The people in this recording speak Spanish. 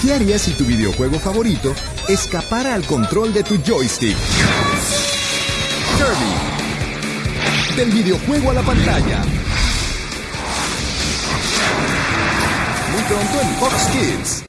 ¿Qué harías si tu videojuego favorito escapara al control de tu joystick? Kirby. Del videojuego a la pantalla. Muy pronto en Fox Kids.